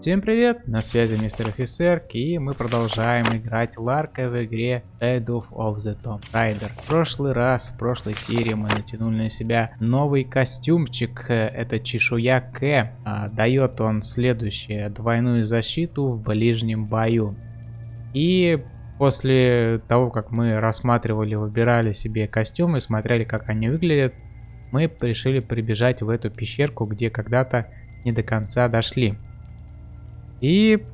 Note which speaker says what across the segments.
Speaker 1: Всем привет, на связи мистер офицер, и мы продолжаем играть Ларка в игре Shadow of the Tomb Raider. В прошлый раз, в прошлой серии мы натянули на себя новый костюмчик, это чешуя К. А, дает он следующее, двойную защиту в ближнем бою. И после того, как мы рассматривали, выбирали себе костюмы, смотрели, как они выглядят, мы решили прибежать в эту пещерку, где когда-то не до конца дошли. И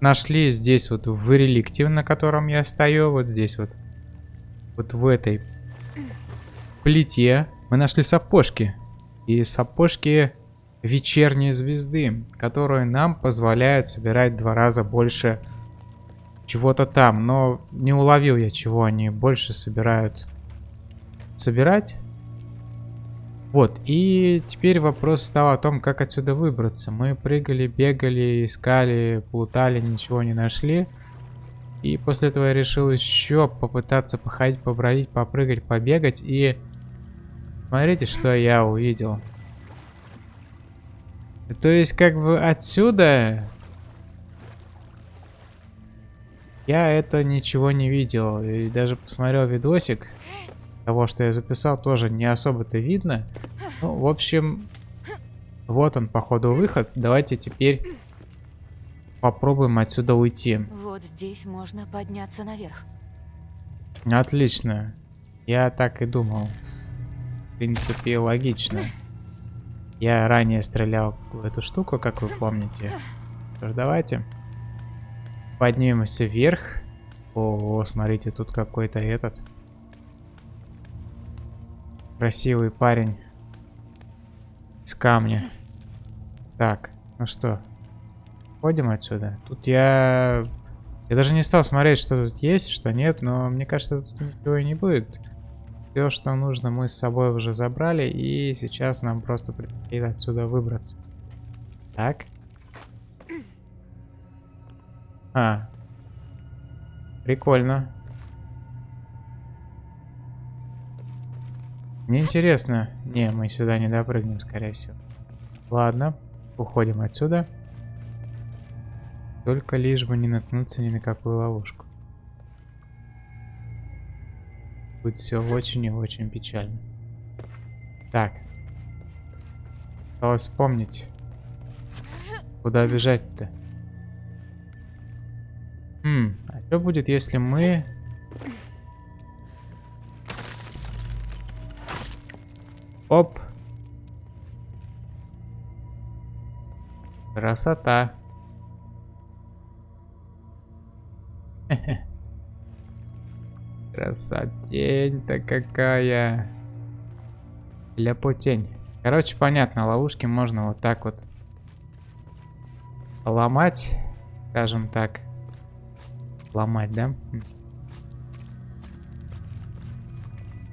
Speaker 1: нашли здесь вот в реликте, на котором я стою, вот здесь вот, вот в этой плите, мы нашли сапожки. И сапожки вечерней звезды, которые нам позволяют собирать два раза больше чего-то там. Но не уловил я, чего они больше собирают. Собирать? Вот, и теперь вопрос стал о том, как отсюда выбраться. Мы прыгали, бегали, искали, плутали, ничего не нашли. И после этого я решил еще попытаться походить, побродить, попрыгать, побегать. И смотрите, что я увидел. То есть, как бы отсюда... Я это ничего не видел. И даже посмотрел видосик того, что я записал, тоже не особо-то видно. Ну, в общем, вот он, походу, выход. Давайте теперь попробуем отсюда уйти.
Speaker 2: Вот здесь можно подняться наверх.
Speaker 1: Отлично. Я так и думал. В принципе, логично. Я ранее стрелял в эту штуку, как вы помните. Что ж, давайте. Поднимемся вверх. О, смотрите, тут какой-то этот... Красивый парень. Из камня. Так, ну что. Ходим отсюда. Тут я... Я даже не стал смотреть, что тут есть, что нет, но мне кажется, тут ничего и не будет. Все, что нужно, мы с собой уже забрали, и сейчас нам просто предстоит отсюда выбраться. Так. А. Прикольно. Мне интересно. Не, мы сюда не допрыгнем, скорее всего. Ладно, уходим отсюда. Только лишь бы не наткнуться ни на какую ловушку. Будет все очень и очень печально. Так. Осталось вспомнить. Куда бежать-то? Хм, а что будет, если мы Оп. Красота. Красотень-то какая. Ляпутень. Короче, понятно, ловушки можно вот так вот ломать, скажем так. Ломать, да?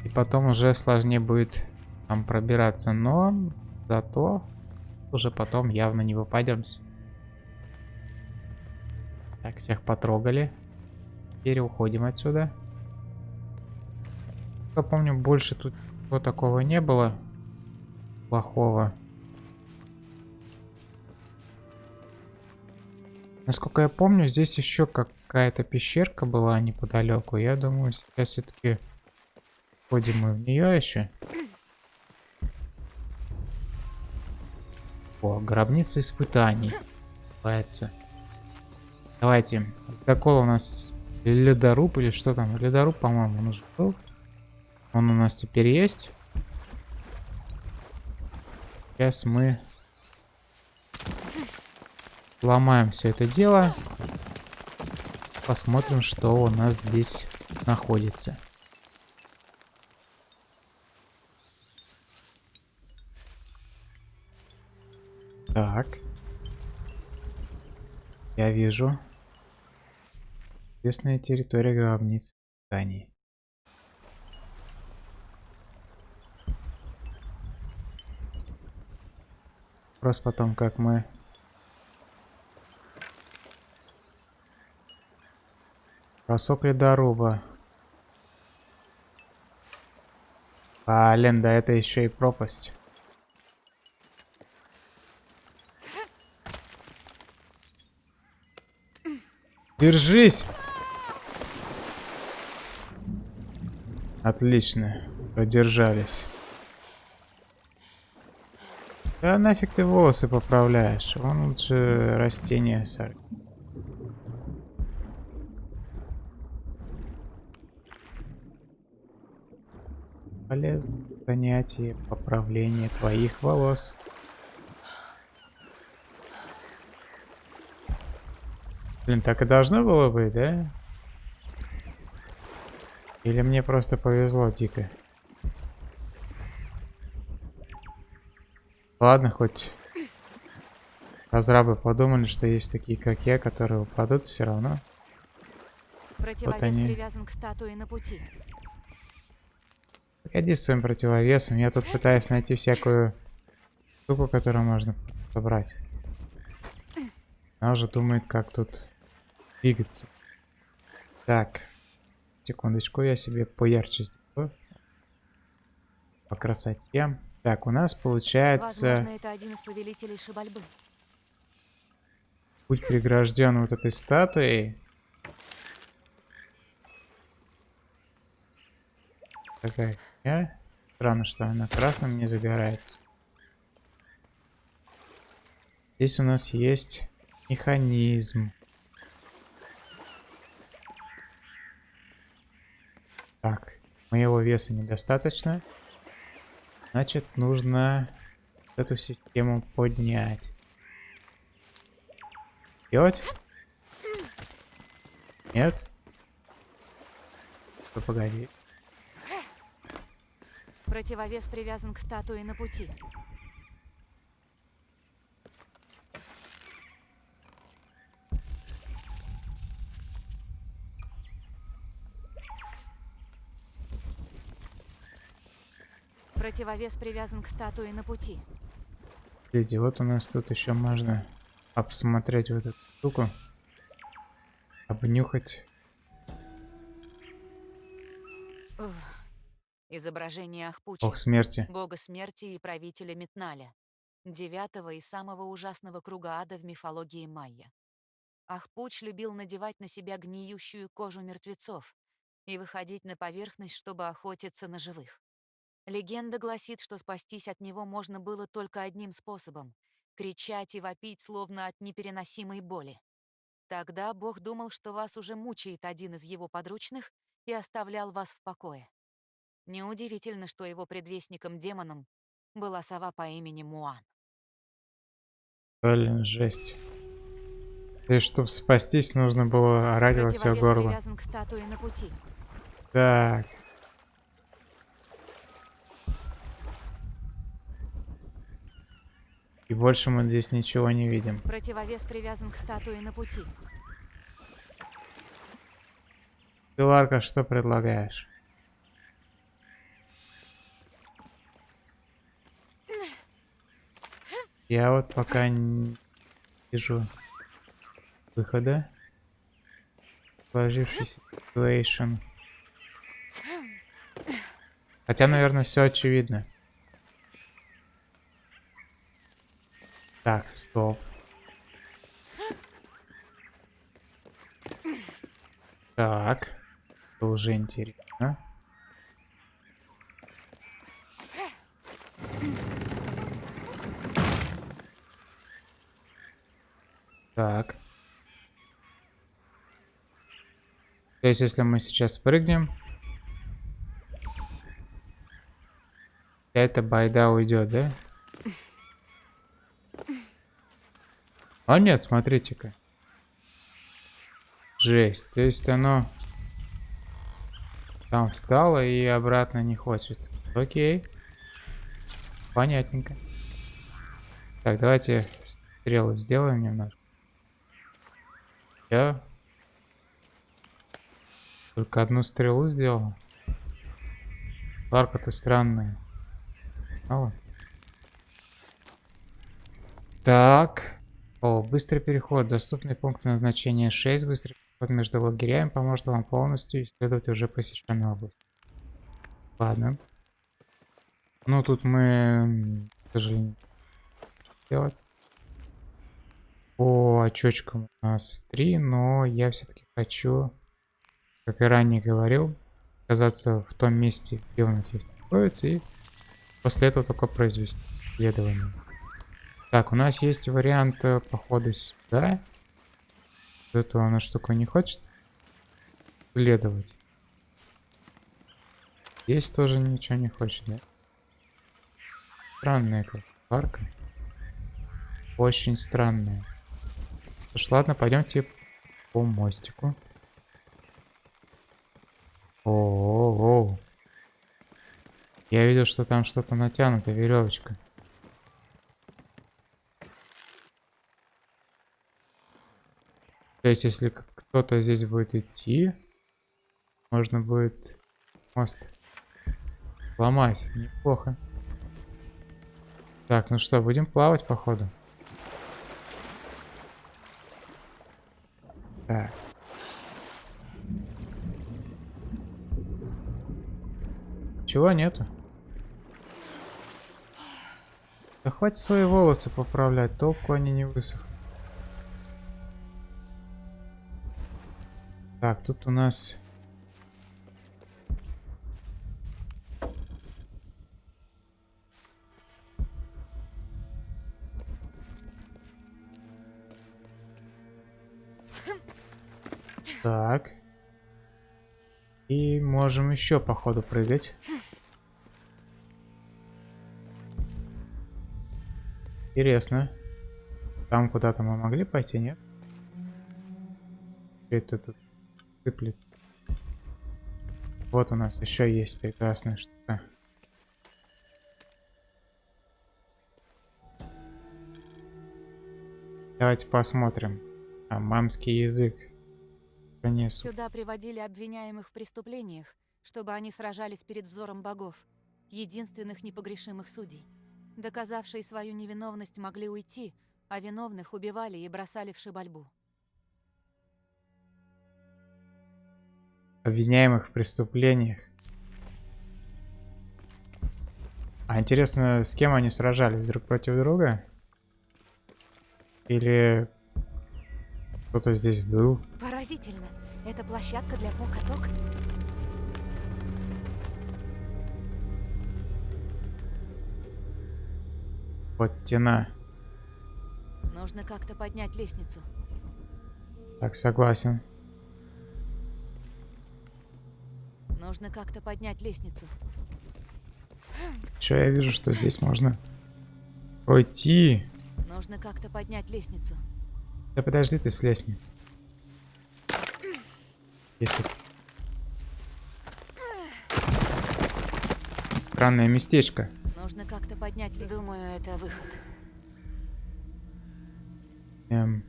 Speaker 1: И потом уже сложнее будет там пробираться, но зато уже потом явно не выпадемся. Так, всех потрогали. Теперь уходим отсюда. Я помню, больше тут ничего такого не было. Плохого. Насколько я помню, здесь еще какая-то пещерка была неподалеку. Я думаю, сейчас все-таки ходим мы в нее еще. О, гробница испытаний. Называется. Давайте. Какой у нас ледоруб или что там? Ледоруб, по-моему, он уже был. Он у нас теперь есть. Сейчас мы ломаем все это дело. Посмотрим, что у нас здесь находится. Так. Я вижу. Известная территория гробниц зданий. Вопрос потом, как мы... Бросок ледоруба. Блин, да это еще и пропасть. Держись! Отлично. Продержались. Да нафиг ты волосы поправляешь? Вон лучше растения сорви. Полезное занятие поправление твоих волос. Блин, так и должно было быть, да? Или мне просто повезло дико? Ладно, хоть разрабы подумали, что есть такие, как я, которые упадут все равно.
Speaker 2: Противовес
Speaker 1: Вот они.
Speaker 2: привязан к статуе на пути.
Speaker 1: Погоди с своим противовесом. Я тут пытаюсь найти всякую штуку, которую можно собрать. Она уже думает, как тут двигаться. Так. Секундочку, я себе поярче сделаю. По красоте. Так, у нас получается...
Speaker 2: Возможно, это один из повелителей Шибальбы.
Speaker 1: Путь прегражден вот этой статуей. Такая фигня. Странно, что она красным не загорается. Здесь у нас есть механизм. Так, моего веса недостаточно. Значит, нужно эту систему поднять. Делать? Нет? Ну, погоди.
Speaker 2: Противовес привязан к статуе на пути. Противовес привязан к статуе на пути.
Speaker 1: Смотрите, вот у нас тут еще можно обсмотреть вот эту штуку. Обнюхать.
Speaker 2: Ух. Изображение Ахпучи,
Speaker 1: Бог смерти.
Speaker 2: бога смерти и правителя Метналя, девятого и самого ужасного круга ада в мифологии майя. Ахпуч любил надевать на себя гниющую кожу мертвецов и выходить на поверхность, чтобы охотиться на живых. Легенда гласит, что спастись от него можно было только одним способом — кричать и вопить, словно от непереносимой боли. Тогда Бог думал, что вас уже мучает один из его подручных и оставлял вас в покое. Неудивительно, что его предвестником-демоном была сова по имени Муан.
Speaker 1: Блин, жесть. И чтобы спастись, нужно было орать во все горло.
Speaker 2: привязан к статуе на пути.
Speaker 1: Так. И больше мы здесь ничего не видим.
Speaker 2: Противовес привязан к статуе на пути.
Speaker 1: Ты, Ларка, что предлагаешь? Я вот пока не вижу выхода. Сложившийся situation. Хотя, наверное, все очевидно. Так, стоп. Так. Это уже интересно. Так. То есть, если мы сейчас прыгнем, вся эта байда уйдет, да? А нет, смотрите-ка. Жесть. То есть оно там встало и обратно не хочет. Окей. Понятненько. Так, давайте стрелы сделаем немножко. Я только одну стрелу сделал. Ларка-то странная. А вот. Так. О, быстрый переход. Доступный пункт назначения 6. Быстрый переход между лагерями поможет вам полностью исследовать уже посещенную область. Ладно. Ну, тут мы, к сожалению, делать. По очочкам у нас три, но я все-таки хочу, как и ранее говорил, оказаться в том месте, где у нас есть находится, и после этого только произвести исследование. Так, у нас есть вариант э, похода сюда. Эту она штука не хочет следовать. Здесь тоже ничего не хочет, да? Странная как парка. Очень странная. Ж, ладно, пойдемте по мостику. О, -о, -о, -о. Я видел, что там что-то натянуто, веревочка. То есть, если кто-то здесь будет идти, можно будет мост ломать. Неплохо. Так, ну что, будем плавать, походу. Так. Чего нету? Да хватит свои волосы поправлять, толку они не высохнут. Тут у нас... Так. И можем еще по ходу прыгать. Интересно. Там куда-то мы могли пойти, нет? Это тут сыплется. Вот у нас еще есть прекрасная штука. Давайте посмотрим. А, мамский язык. Конечно.
Speaker 2: Сюда приводили обвиняемых в преступлениях, чтобы они сражались перед взором богов, единственных непогрешимых судей. Доказавшие свою невиновность могли уйти, а виновных убивали и бросали в шибальбу.
Speaker 1: Обвиняемых в преступлениях. А интересно, с кем они сражались? Друг против друга? Или кто-то здесь был?
Speaker 2: Поразительно. Это площадка для покаток?
Speaker 1: Вот тена.
Speaker 2: Нужно как-то поднять лестницу.
Speaker 1: Так, согласен.
Speaker 2: Нужно как-то поднять лестницу.
Speaker 1: Че я вижу, что здесь можно пройти.
Speaker 2: Нужно как-то поднять лестницу.
Speaker 1: Да подожди ты с лестницы. Если... Странное местечко.
Speaker 2: Нужно как-то поднять. Думаю, это выход.
Speaker 1: Эм...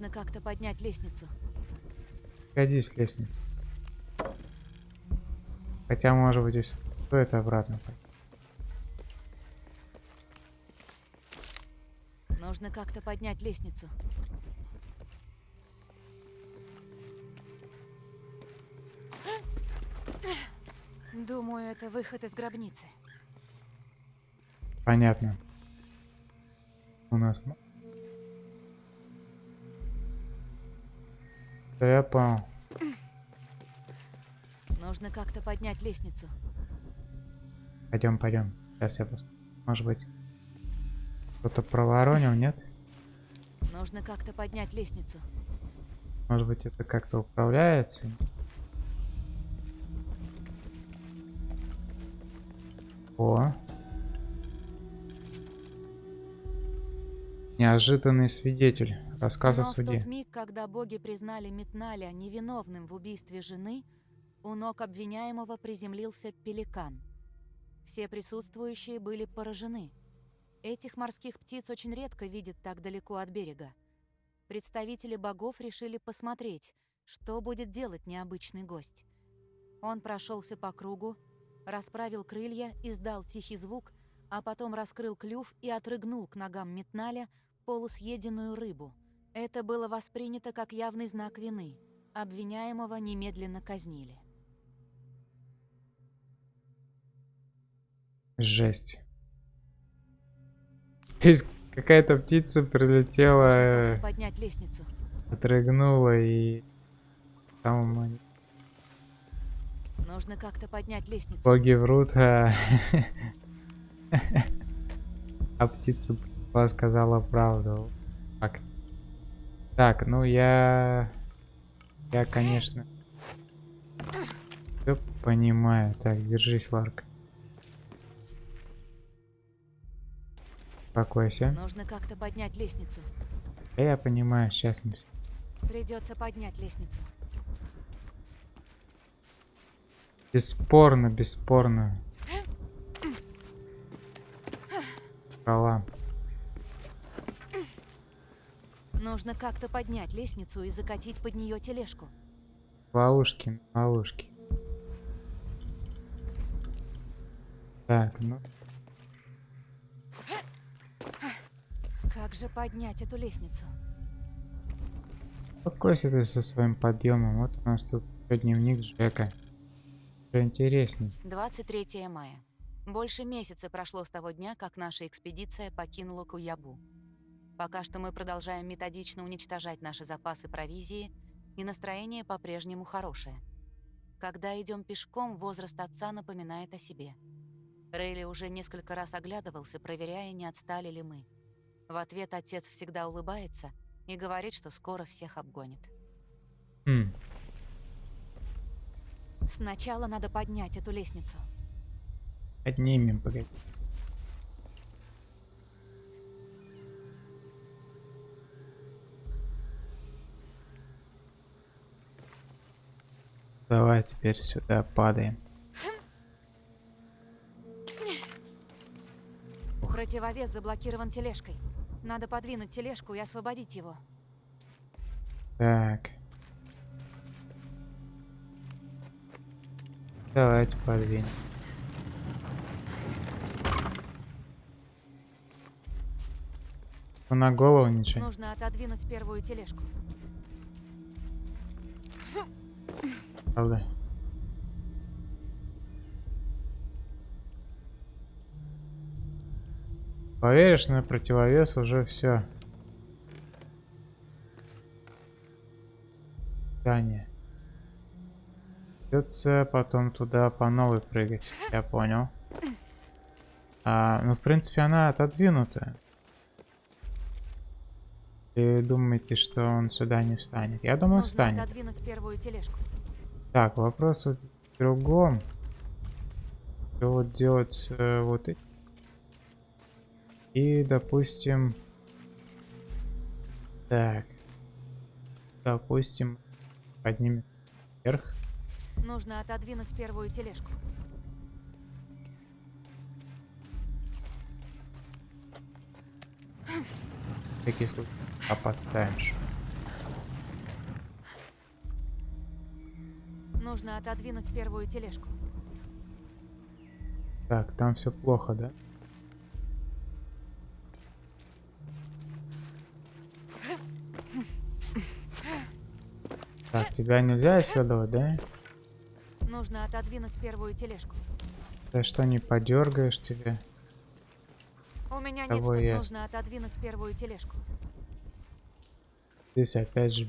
Speaker 2: Нужно как-то поднять лестницу.
Speaker 1: Ходи с лестницы. Хотя, может быть, здесь стоит обратно.
Speaker 2: Нужно как-то поднять лестницу. Думаю, это выход из гробницы.
Speaker 1: Понятно. У нас Да я понял.
Speaker 2: Нужно как-то поднять лестницу.
Speaker 1: Пойдем, пойдем. Сейчас я посмотрю. Может быть, кто-то проворонил, нет?
Speaker 2: Нужно как-то поднять лестницу.
Speaker 1: Может быть, это как-то управляется? О. Неожиданный свидетель. Рассказ
Speaker 2: Но
Speaker 1: о суде.
Speaker 2: миг, когда боги признали Метналя невиновным в убийстве жены, у ног обвиняемого приземлился пеликан. Все присутствующие были поражены. Этих морских птиц очень редко видят так далеко от берега. Представители богов решили посмотреть, что будет делать необычный гость. Он прошелся по кругу, расправил крылья, издал тихий звук, а потом раскрыл клюв и отрыгнул к ногам Метналя полусъеденную рыбу. Это было воспринято как явный знак вины. Обвиняемого немедленно казнили.
Speaker 1: Жесть. То есть какая-то птица прилетела, э,
Speaker 2: поднять лестницу.
Speaker 1: отрыгнула и там
Speaker 2: Нужно как-то поднять лестницу.
Speaker 1: боги врут, а, а птица сказала правду. Так. Так, ну я... Я, конечно... Все понимаю. Так, держись, Ларк. Успокойся.
Speaker 2: Нужно как-то поднять лестницу.
Speaker 1: Да я понимаю, сейчас мы...
Speaker 2: Придется поднять лестницу.
Speaker 1: Бесспорно, бесспорно. Права.
Speaker 2: Нужно как-то поднять лестницу и закатить под нее тележку.
Speaker 1: Ловушки, ловушки. Так, ну,
Speaker 2: Как же поднять эту лестницу?
Speaker 1: успокойся ты со своим подъемом. Вот у нас тут дневник Джека. Уже интересней.
Speaker 2: 23 мая. Больше месяца прошло с того дня, как наша экспедиция покинула Куябу. Пока что мы продолжаем методично уничтожать наши запасы провизии, и настроение по-прежнему хорошее. Когда идем пешком, возраст отца напоминает о себе. Рейли уже несколько раз оглядывался, проверяя, не отстали ли мы. В ответ отец всегда улыбается и говорит, что скоро всех обгонит.
Speaker 1: Хм,
Speaker 2: Сначала надо поднять эту лестницу.
Speaker 1: поднимем, погоди. Давай теперь сюда падаем.
Speaker 2: Противовес заблокирован тележкой. Надо подвинуть тележку и освободить его.
Speaker 1: Так. Давайте подвинем. На голову ничего.
Speaker 2: Нужно отодвинуть первую тележку.
Speaker 1: Правда? Поверишь, на противовес уже все. Здание. Придется потом туда по новой прыгать. Я понял. А, ну, в принципе, она отодвинута. Вы думаете, что он сюда не встанет? Я думаю,
Speaker 2: Нужно
Speaker 1: встанет.
Speaker 2: отодвинуть первую тележку.
Speaker 1: Так, вопрос вот в другом. Что вот делать э, вот эти? И, допустим... Так. Допустим, поднимем вверх.
Speaker 2: Нужно отодвинуть первую тележку.
Speaker 1: В всякий случай. А подставишь.
Speaker 2: Нужно отодвинуть первую тележку.
Speaker 1: Так, там все плохо, да? Так, тебя нельзя исследовать, да?
Speaker 2: Нужно отодвинуть первую тележку.
Speaker 1: Ты что, не подергаешь тебя?
Speaker 2: У меня нет. Нужно отодвинуть первую тележку.
Speaker 1: Здесь опять же...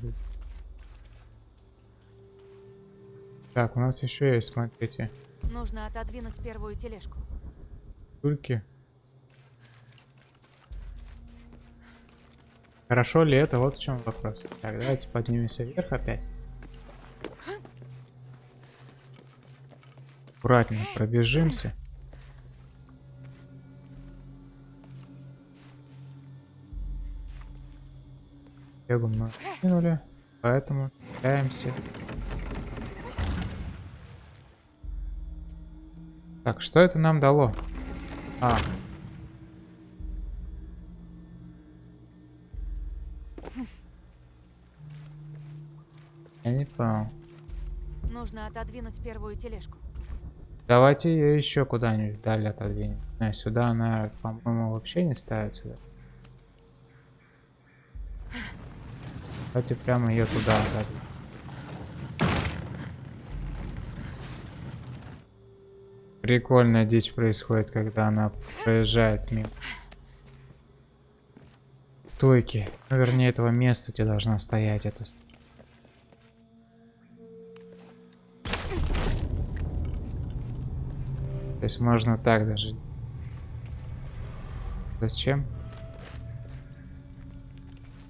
Speaker 1: Так, у нас еще есть, смотрите,
Speaker 2: Нужно отодвинуть первую тележку.
Speaker 1: тульки. Хорошо ли это? Вот в чем вопрос. Так, давайте поднимемся вверх опять. Аккуратнее пробежимся. Бегом мы кинули, поэтому пытаемся. Так, что это нам дало? А. Я не понял.
Speaker 2: Нужно отодвинуть первую тележку.
Speaker 1: Давайте ее еще куда-нибудь далее отодвинем. А, сюда она, по-моему, вообще не ставится. да? Давайте прямо ее туда отодвинем. Прикольная дичь происходит, когда она проезжает мимо. Стойки. Ну, вернее, этого места, где должна стоять эта. То есть можно так даже. Зачем?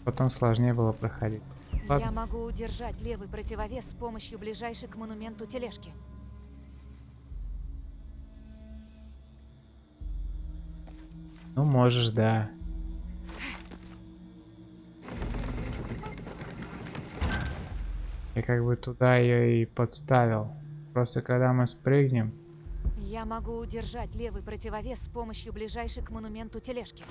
Speaker 1: Потом сложнее было проходить. Ладно.
Speaker 2: Я могу удержать левый противовес с помощью ближайшей к монументу тележки.
Speaker 1: Ну, можешь, да. Я как бы туда ее и подставил. Просто когда мы спрыгнем,
Speaker 2: Я могу удержать левый противовес с помощью ближайшей к монументу тележки.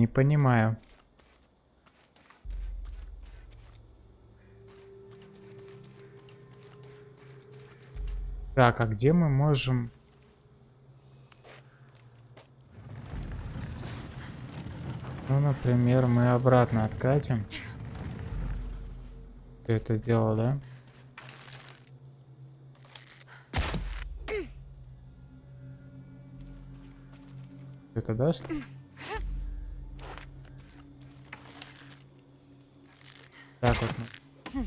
Speaker 1: не понимаю. Так, а где мы можем... Ну, например, мы обратно откатим. Всё это дело, да? Это даст? Так вот. мы.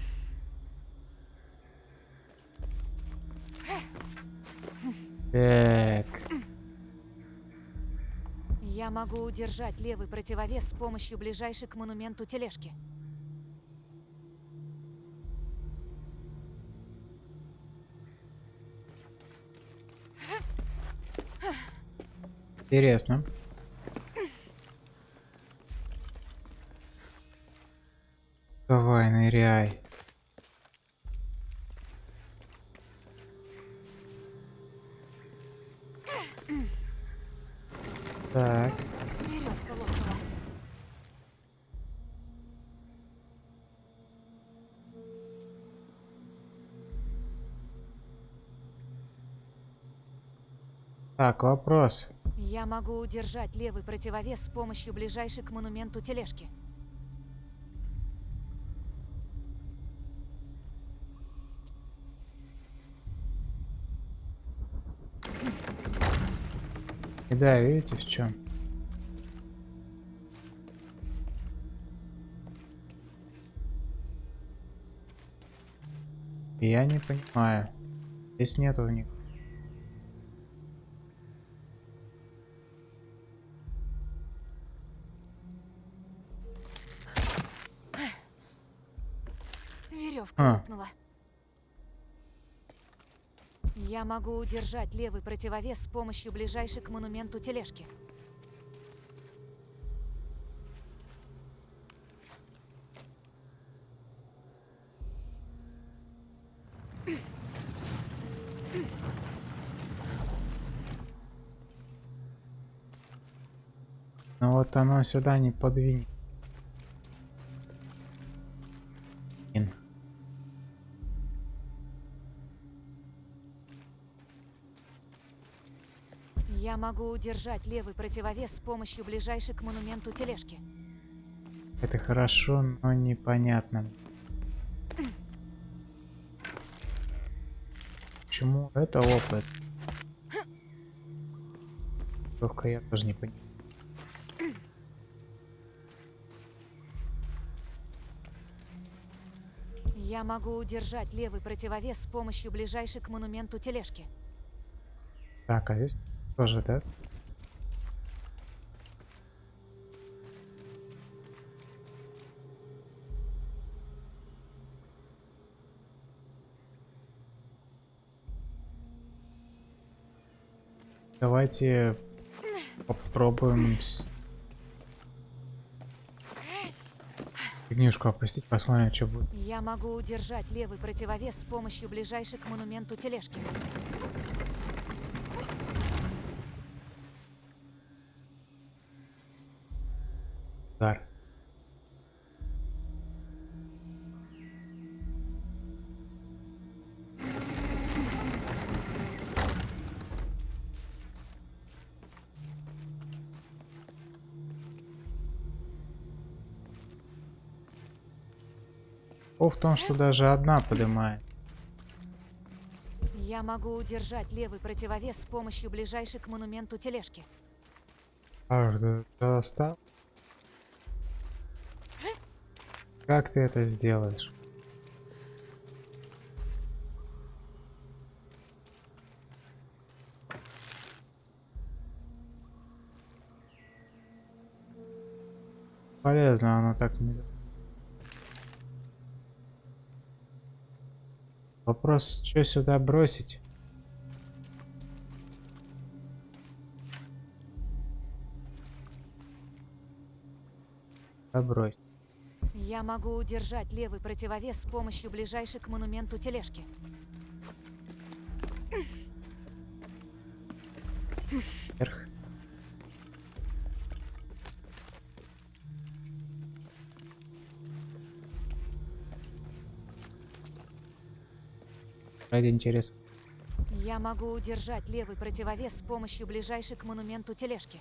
Speaker 2: Могу удержать левый противовес с помощью ближайшей к монументу тележки.
Speaker 1: Интересно. Вопрос.
Speaker 2: Я могу удержать левый противовес с помощью ближайшей к монументу тележки.
Speaker 1: И да, видите в чем? Я не понимаю. Здесь нету в А.
Speaker 2: Я могу удержать левый противовес с помощью ближайшей к монументу тележки.
Speaker 1: Но вот оно сюда не подвинет.
Speaker 2: Могу удержать левый противовес с помощью ближайшей к монументу тележки.
Speaker 1: Это хорошо, но непонятно. Почему это опыт? Только я тоже не понимаю.
Speaker 2: Я могу удержать левый противовес с помощью ближайшей к монументу тележки.
Speaker 1: Так, а здесь тоже, да? Давайте попробуем фигнюшку опустить, посмотрим, что будет.
Speaker 2: Я могу удержать левый противовес с помощью ближайшей к монументу тележки.
Speaker 1: О в том, что даже одна поднимает.
Speaker 2: Я могу удержать левый противовес с помощью ближайшей к монументу тележки.
Speaker 1: Аж ты достал? Как ты это сделаешь? Полезно оно так не... Вопрос, что сюда бросить? Брось.
Speaker 2: Я могу удержать левый противовес с помощью ближайшей к монументу тележки.
Speaker 1: Ради интереса.
Speaker 2: Я могу удержать левый противовес с помощью ближайшей к монументу тележки.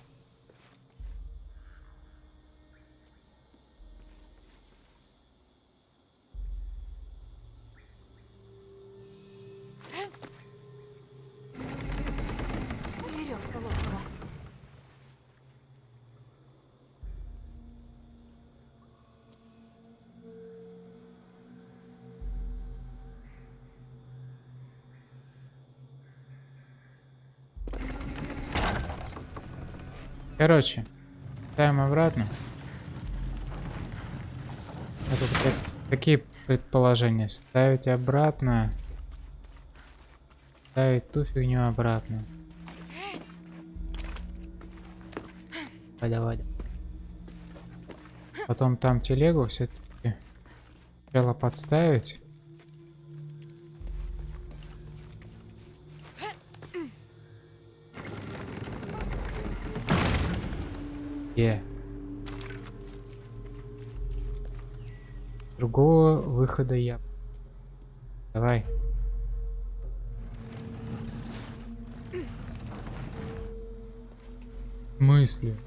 Speaker 1: Короче, ставим обратно. Тут опять какие предположения? Ставить обратно. Ставить ту фигню обратно. Давай. Потом там телегу все-таки сначала подставить. Е. Другого выхода я. Давай. Мысли.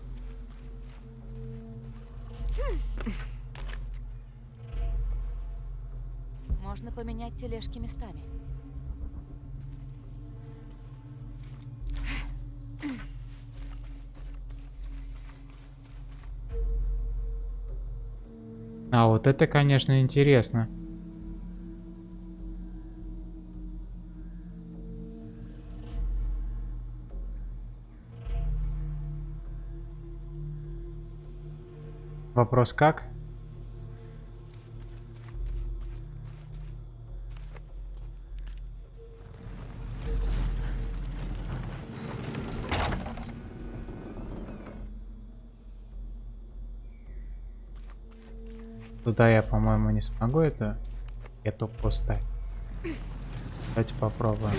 Speaker 2: Можно поменять тележки местами.
Speaker 1: Это, конечно, интересно. Вопрос как? Туда я, по-моему, не смогу это эту поставить. Давайте попробуем.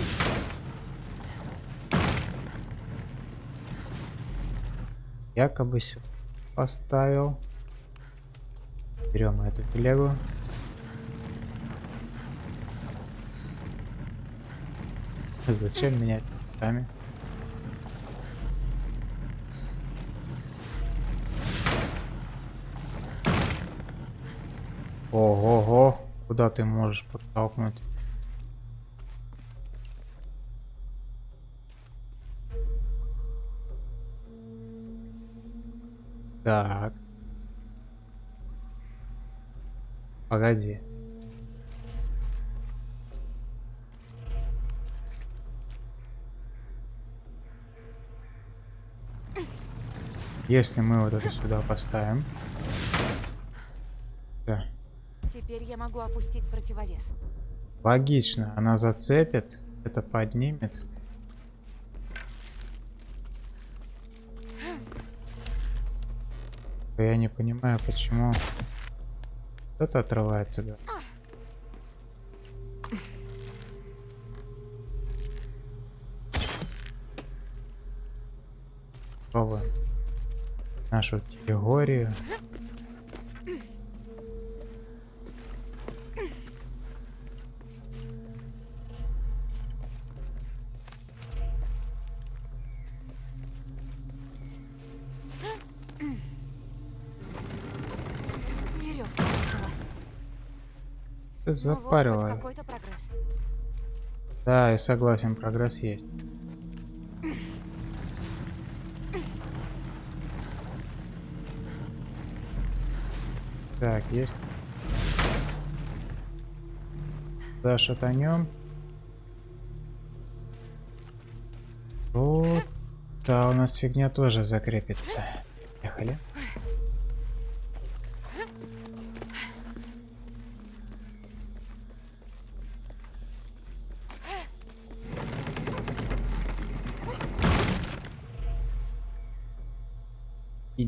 Speaker 1: Якобы сюда поставил. Берем эту телегу. Зачем менять местами? Ого-го, куда ты можешь подтолкнуть? Так. Погоди. Если мы вот это сюда поставим.
Speaker 2: Теперь я могу опустить противовес.
Speaker 1: Логично, она зацепит, это поднимет. Я не понимаю, почему кто-то отрывается. Да? Пробуем нашу теорию. Ты
Speaker 2: Ну вот,
Speaker 1: запарила.
Speaker 2: какой-то прогресс.
Speaker 1: Да, я согласен, прогресс есть. Так, есть. Да, шатанем. Вот. Да, у нас фигня тоже закрепится. Ехали.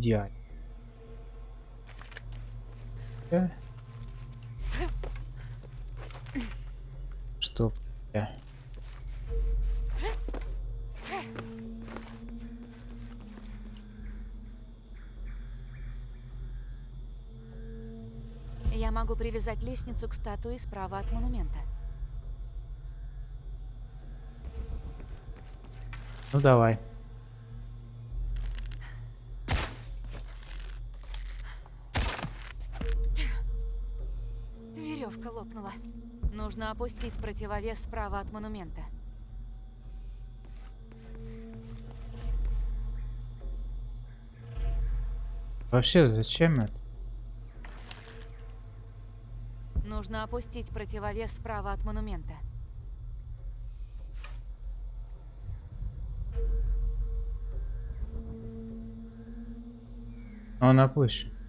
Speaker 1: Идеально. Да. Что? Да.
Speaker 2: Я могу привязать лестницу к статуе справа от монумента.
Speaker 1: Ну давай.
Speaker 2: Нужно опустить противовес справа от монумента.
Speaker 1: Вообще, зачем это?
Speaker 2: Нужно опустить противовес справа от монумента.
Speaker 1: Он опущен.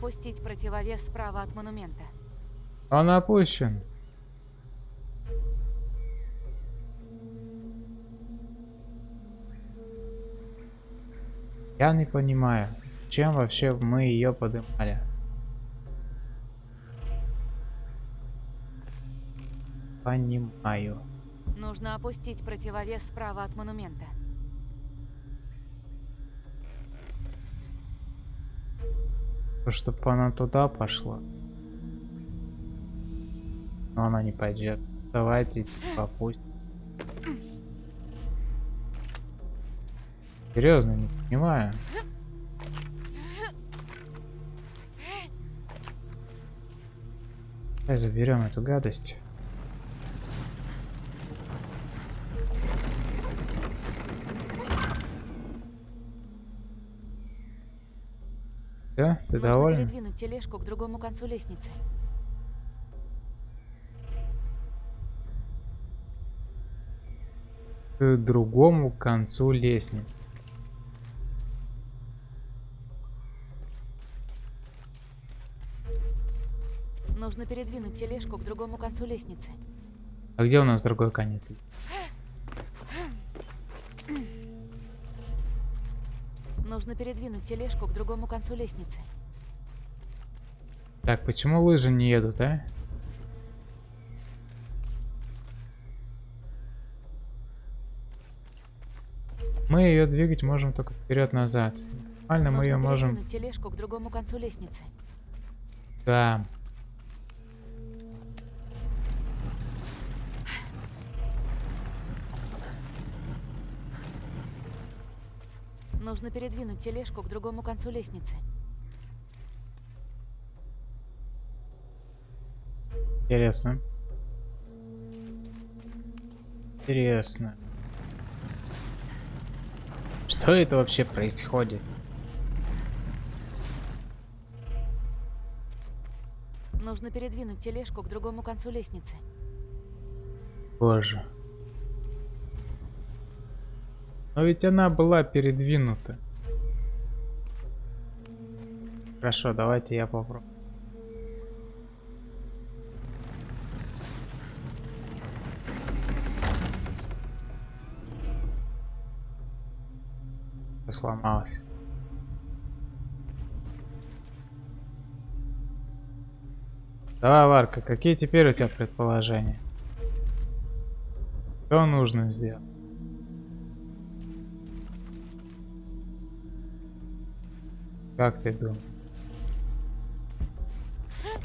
Speaker 2: Опустить противовес справа от монумента.
Speaker 1: Он опущен. Я не понимаю, зачем вообще мы ее поднимали. Понимаю.
Speaker 2: Нужно опустить противовес справа от монумента.
Speaker 1: Чтобы она туда пошла. Но она не пойдет. Давайте типа опустим. Серьезно, не понимаю. Давай заберем эту гадость. Ты
Speaker 2: Нужно
Speaker 1: доволен?
Speaker 2: передвинуть тележку к другому концу лестницы.
Speaker 1: К другому концу лестницы.
Speaker 2: Нужно передвинуть тележку к другому концу лестницы.
Speaker 1: А где у нас другой конец?
Speaker 2: Нужно передвинуть тележку к другому концу лестницы.
Speaker 1: Так, почему лыжи не едут, а? Мы ее двигать можем только вперед-назад. Нормально мы ее можем...
Speaker 2: передвинуть тележку к другому концу лестницы.
Speaker 1: Да.
Speaker 2: Нужно передвинуть тележку к другому концу лестницы.
Speaker 1: Интересно. Интересно. Что это вообще происходит?
Speaker 2: Нужно передвинуть тележку к другому концу лестницы.
Speaker 1: Боже. Но ведь она была передвинута. Хорошо, давайте я попробую. Всё Сломалось. Давай, Ларка, какие теперь у тебя предположения? Что нужно сделать? Как ты думаешь?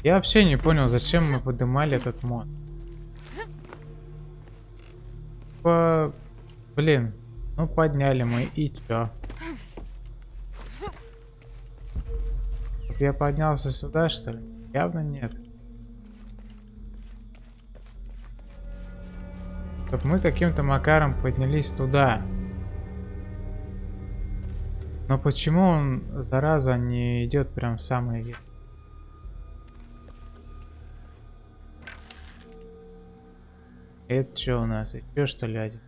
Speaker 1: Я вообще не понял, зачем мы поднимали этот мод. Типа, блин, ну подняли мы и чё? Я поднялся сюда, что ли? Явно нет. Чтоб мы каким-то макаром поднялись туда. Но почему он, зараза, не идет прям в самый верх? Это что у нас? Еще что ли один?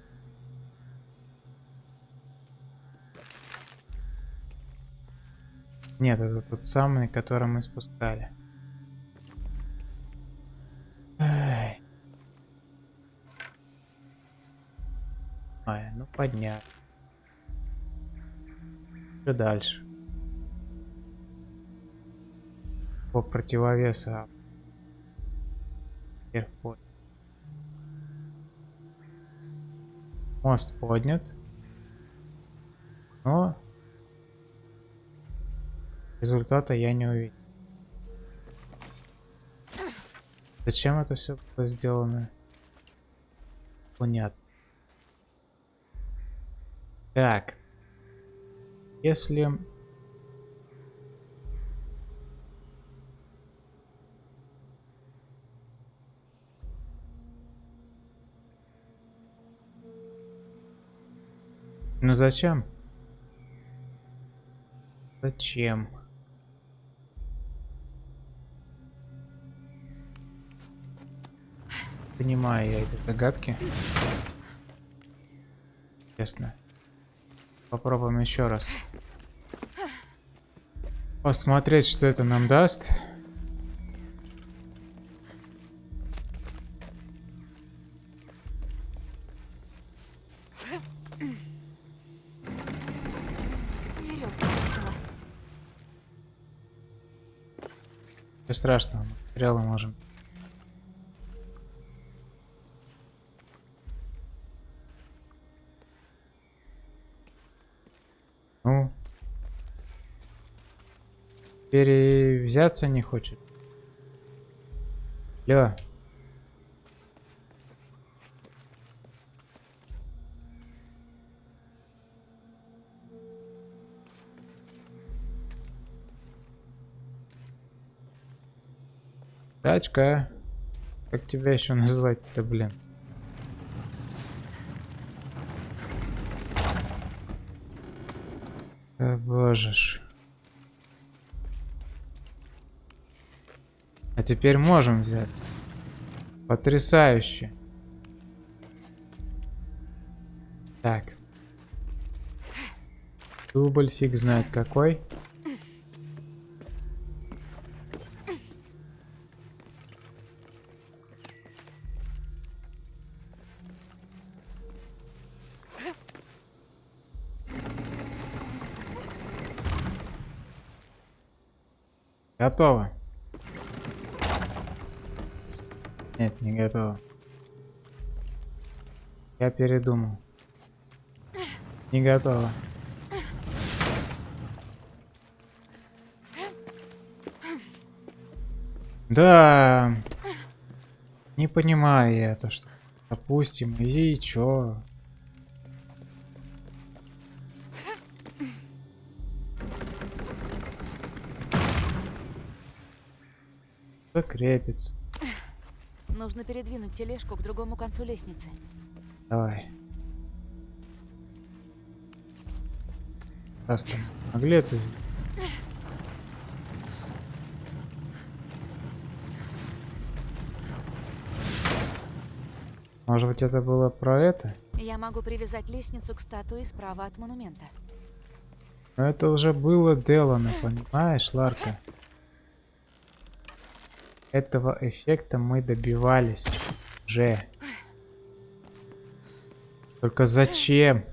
Speaker 1: Нет, это тот самый, который мы спускали. Ай. Ну поднять. Что дальше? По противовесу. а. Вверх поднят. Мост поднят. Но результата я не увидел. Зачем это все было сделано? Понятно. Так. Если... Ну зачем? Зачем? Понимаю я эти загадки. Честно. Попробуем еще раз. Посмотреть, что это нам даст. Ничего страшного, материалы можем. Ну. Перевзяться не хочет. Лё. Тачка. Как тебя еще назвать-то, блин? Э, боже ж. Теперь можем взять. Потрясающе. Так. Дубль фиг знает какой. Готово. Нет, не готово. Я передумал. Не готово. Да. Не понимаю я это, что. Допустим, и чё? Закрепится.
Speaker 2: Нужно передвинуть тележку к другому концу лестницы.
Speaker 1: Давай. Раз там могли это? Может быть это было про это?
Speaker 2: Я могу привязать лестницу к статуе справа от монумента.
Speaker 1: Но это уже было делано, понимаешь, Ларка? Этого эффекта мы добивались уже. Только зачем?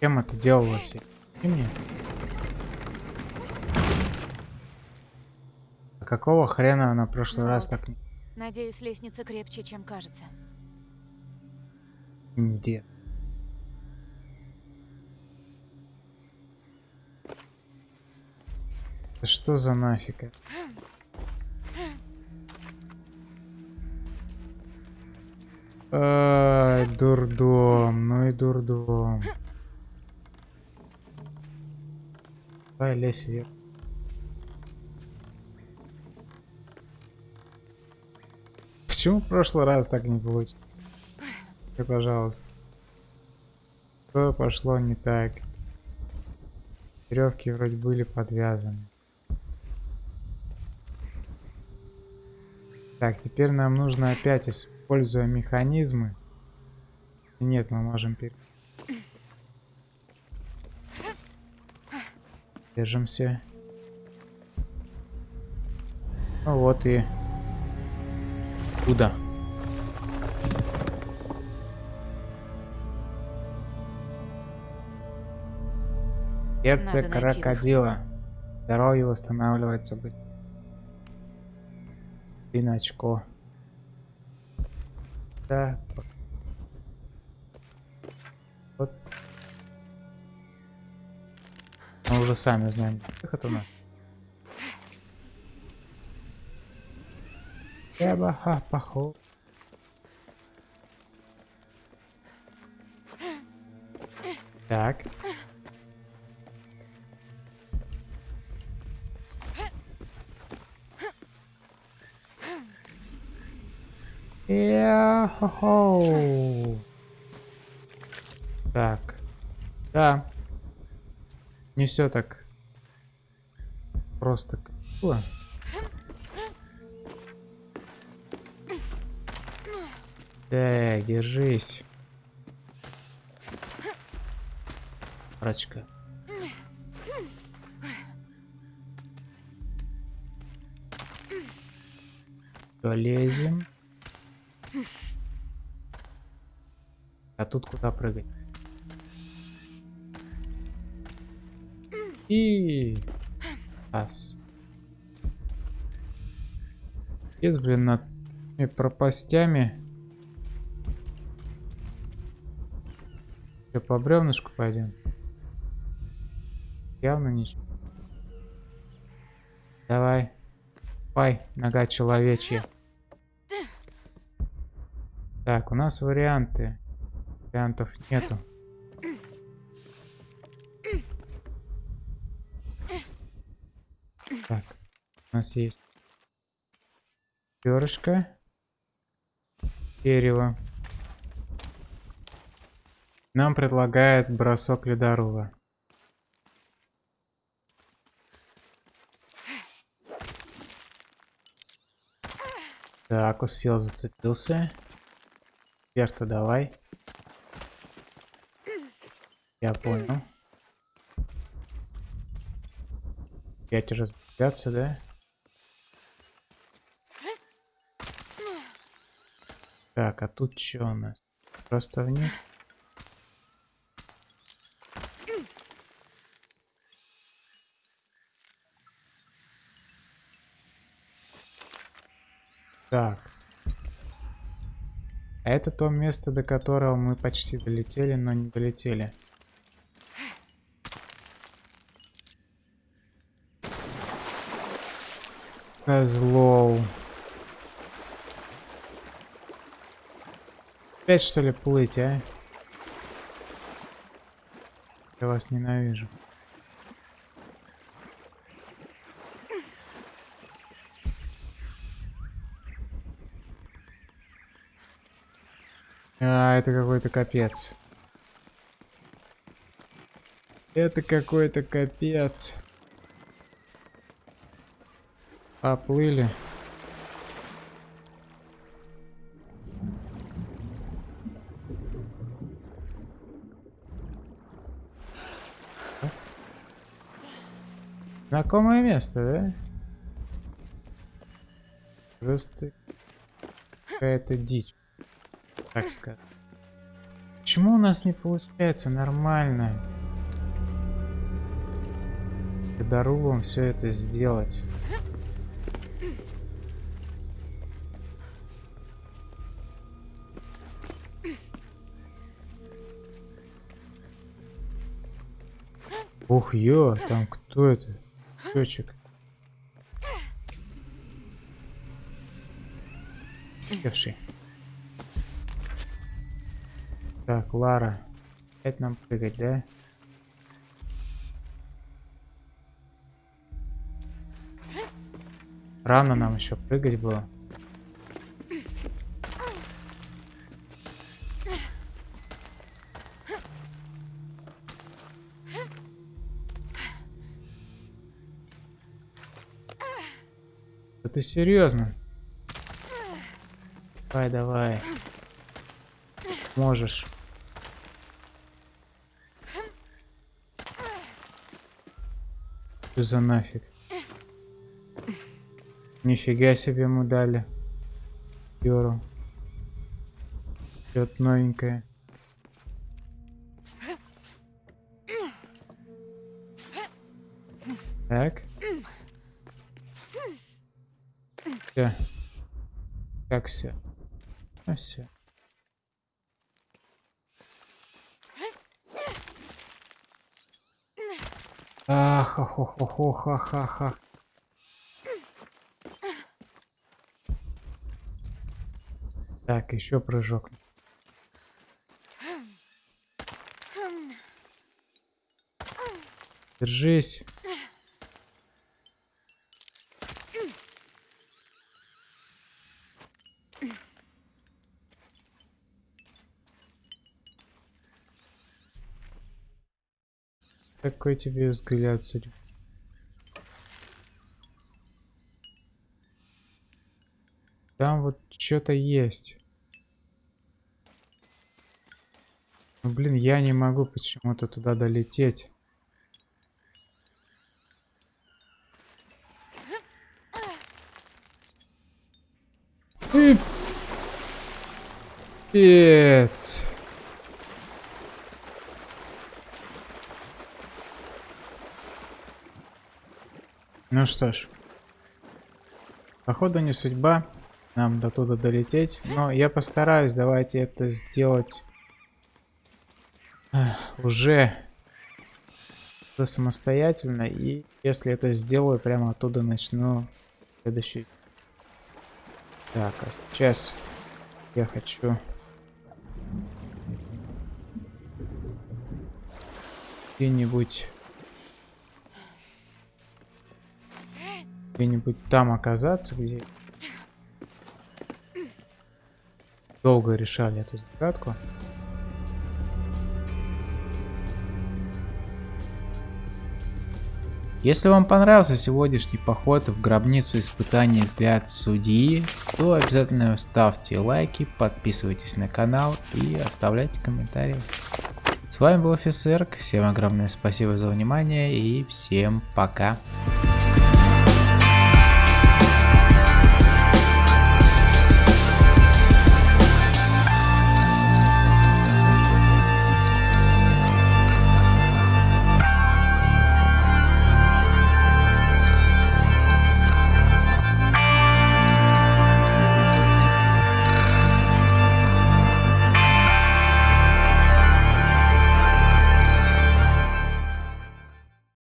Speaker 1: Кем это делалось? И мне? А какого хрена она в прошлый
Speaker 2: Ну
Speaker 1: раз так не...
Speaker 2: Надеюсь, лестница крепче, чем кажется.
Speaker 1: Где? Да Что за нафиг? Ай, дурдом, ну и дурдом. Давай лезь вверх. Почему в прошлый раз так не получилось? Пожалуйста. Что пошло не так? Веревки вроде были подвязаны. Так, теперь нам нужно опять, используя механизмы. Нет, мы можем пере... Держимся. Ну вот и... Куда? Сердце крокодила. Здоровье восстанавливается быстро. Один очко. Так. Вот. Мы уже сами знаем. Выход у нас. Ябаха, поход. Так. Я-хо-хо. Так. Да. Не все так просто. было. Так, держись. Рачка. Полезем. Тут куда прыгать? И... Ас. Есть, блин, над этими пропастями. Что, по бревнышку пойдем? Явно ничего. Давай. Пай, нога человечья. Так, у нас варианты. Вариантов нету. Так, у нас есть перышко, дерево. Нам предлагает бросок ледорува. Так, успел зацепился. Вверх-то давай. Я понял. Опять разбегаться, да? Так, а тут что у нас? Просто вниз? Так. А это то место, до которого мы почти долетели, но не долетели. Козлов. Опять что ли плыть, а? Я вас ненавижу. А, это какой-то капец. Это какой-то капец. Поплыли. Знакомое место, да? Просто какая-то дичь, так сказать. Почему у нас не получается нормально? Дорогом все это сделать. Ох, ё, там кто это? Точек. Девши. Так, Лара. Опять нам прыгать, да? Рано нам еще прыгать было. Да ты серьезно? Давай, давай. Можешь. Что за нафиг? Нифига себе ему дали. Юру. Что-то новенькое. Ах. Так, еще прыжок. Держись. Какой тебе взгляд судьбы? Там вот что-то есть. Ну, блин, я не могу почему-то туда долететь. Пипец. Ну что ж. Походу не судьба нам до туда долететь. Но я постараюсь, давайте это сделать уже самостоятельно. И если это сделаю, прямо оттуда начну следующий. Так, а сейчас я хочу... Где-нибудь... Где-нибудь там оказаться, где... Долго решали эту загадку. Если вам понравился сегодняшний поход в гробницу испытаний взгляд судьи, то обязательно ставьте лайки, подписывайтесь на канал и оставляйте комментарии. С вами был офицер, всем огромное спасибо за внимание и всем пока.